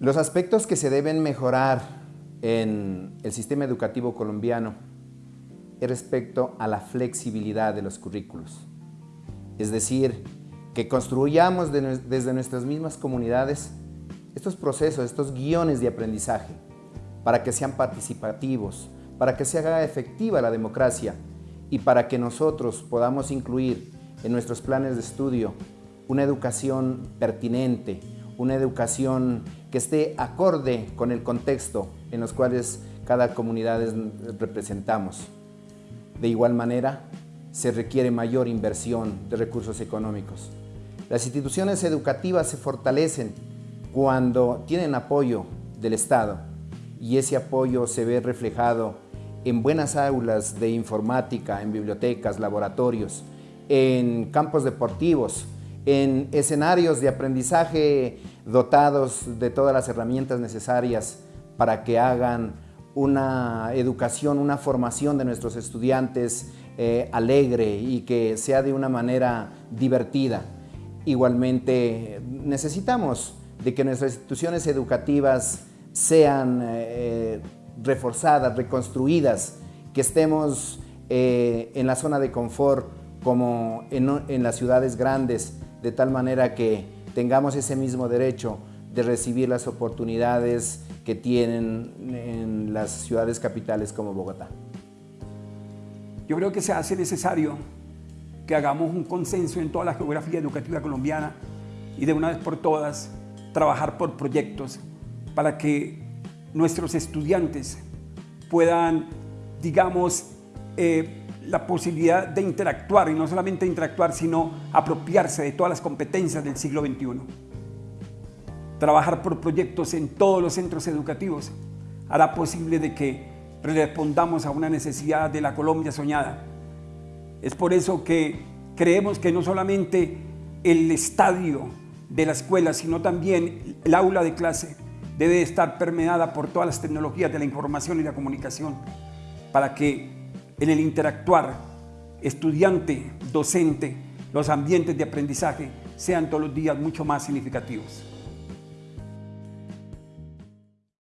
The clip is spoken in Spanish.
Los aspectos que se deben mejorar en el sistema educativo colombiano es respecto a la flexibilidad de los currículos. Es decir, que construyamos desde nuestras mismas comunidades estos procesos, estos guiones de aprendizaje, para que sean participativos, para que se haga efectiva la democracia y para que nosotros podamos incluir en nuestros planes de estudio una educación pertinente, una educación que esté acorde con el contexto en los cuales cada comunidad representamos. De igual manera, se requiere mayor inversión de recursos económicos. Las instituciones educativas se fortalecen cuando tienen apoyo del Estado y ese apoyo se ve reflejado en buenas aulas de informática, en bibliotecas, laboratorios, en campos deportivos, en escenarios de aprendizaje dotados de todas las herramientas necesarias para que hagan una educación, una formación de nuestros estudiantes eh, alegre y que sea de una manera divertida. Igualmente necesitamos de que nuestras instituciones educativas sean eh, reforzadas, reconstruidas, que estemos eh, en la zona de confort como en las ciudades grandes, de tal manera que tengamos ese mismo derecho de recibir las oportunidades que tienen en las ciudades capitales como Bogotá. Yo creo que se hace necesario que hagamos un consenso en toda la geografía educativa colombiana y de una vez por todas trabajar por proyectos para que nuestros estudiantes puedan, digamos, eh, la posibilidad de interactuar, y no solamente interactuar, sino apropiarse de todas las competencias del siglo XXI. Trabajar por proyectos en todos los centros educativos hará posible de que respondamos a una necesidad de la Colombia soñada. Es por eso que creemos que no solamente el estadio de la escuela, sino también el aula de clase debe estar permeada por todas las tecnologías de la información y la comunicación para que en el interactuar estudiante, docente, los ambientes de aprendizaje sean todos los días mucho más significativos.